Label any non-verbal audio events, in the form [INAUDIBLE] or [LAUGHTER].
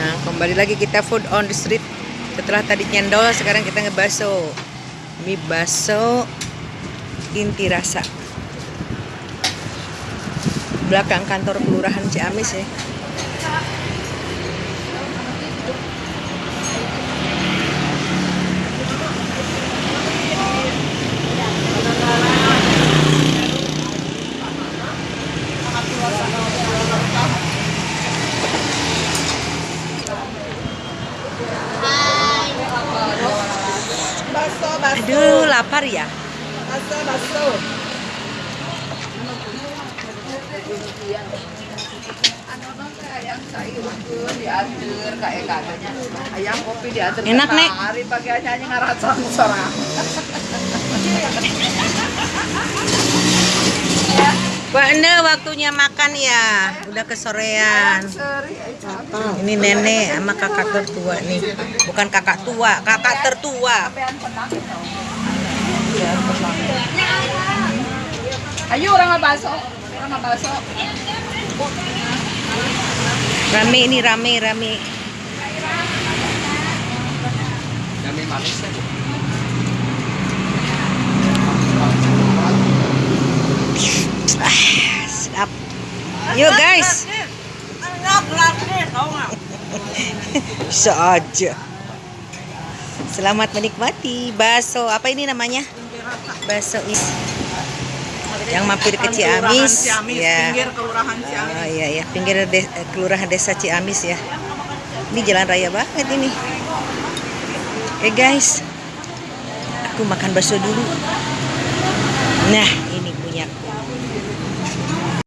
Nah, kembali lagi kita food on the street. Setelah tadi nyendol, sekarang kita ngebaso. Mie baso inti rasa. Belakang kantor kelurahan Ciamis ya. Aduh, lapar ya. Ayam kopi diatur Enak, Nek. hari pagi aja aja ngarasa sorang [LAUGHS] Ende waktunya makan ya. Udah kesorean. Ini nenek sama kakak tertua nih. Bukan kakak tua, kakak tertua. ayo orang baso orang baso Rame ini rame rame. kami manis Sedap. Yuk guys. [LAUGHS] Bisa aja. Selamat menikmati bakso. Apa ini namanya? Bakso is. Yang mampir ke Ciamis. Ya. pinggir kelurahan Ciamis Oh iya ya, pinggir de- kelurahan desa Ciamis ya. Ini jalan raya banget ini. Oke guys, aku makan bakso dulu. Nah,